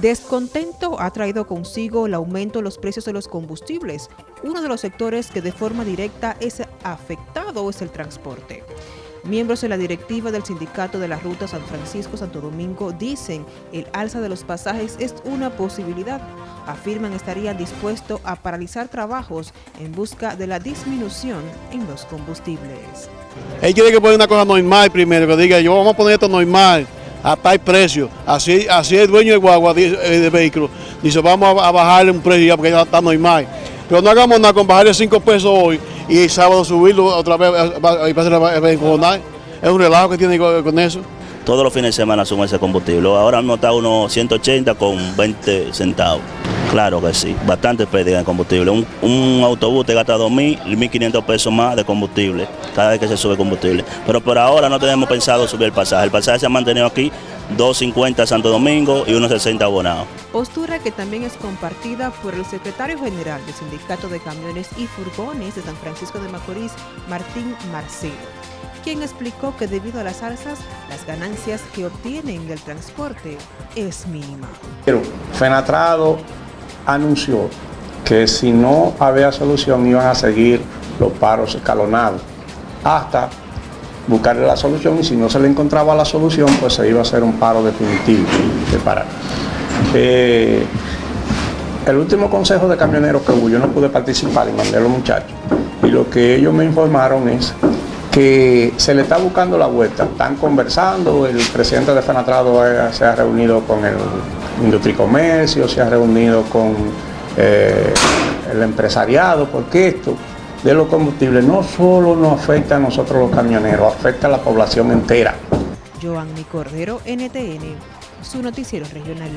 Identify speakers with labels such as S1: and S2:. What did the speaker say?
S1: Descontento ha traído consigo el aumento de los precios de los combustibles. Uno de los sectores que de forma directa es afectado es el transporte. Miembros de la directiva del sindicato de la ruta San Francisco-Santo Domingo dicen el alza de los pasajes es una posibilidad. Afirman estarían dispuestos a paralizar trabajos en busca de la disminución en los combustibles.
S2: Él tiene que poner una cosa normal primero, que diga yo vamos a poner esto normal a tal precio. Así, así el dueño de guagua, eh, de vehículo, dice vamos a, bajarle un precio ya porque ya está normal. Pero no hagamos nada con bajarle 5 pesos hoy y el sábado subirlo otra vez y pasar Es un relajo que tiene con eso.
S3: Todos los fines de semana suma ese combustible. Ahora mismo está unos 180 con 20 centavos. Claro que sí, bastante pérdida de combustible. Un, autobús te gasta 2.000 y 1.500 pesos más de combustible cada vez que se sube combustible. Pero por ahora no tenemos pensado subir el pasaje. El pasaje se ha mantenido aquí 2.50 Santo Domingo y 1.60 Abonado.
S1: Postura que también es compartida por el secretario general del Sindicato de Camiones y Furgones de San Francisco de Macorís, Martín Marcelo, quien explicó que debido a las alzas, las ganancias que obtienen del transporte es mínima.
S4: Pero Fenatrado anunció que si no había solución iban a seguir los paros escalonados hasta buscarle la solución y si no se le encontraba la solución pues se iba a hacer un paro definitivo de parar. Eh, el último consejo de camioneros que hubo, yo no pude participar y mandé a los muchachos y lo que ellos me informaron es que se le está buscando la vuelta, están conversando, el presidente de Fenatrado se ha reunido con el Industricomercio, se ha reunido con eh, el empresariado, porque esto de los combustibles no solo nos afecta a nosotros los camioneros, afecta a la población entera.
S1: Joanny Cordero, NTN, su noticiero regional.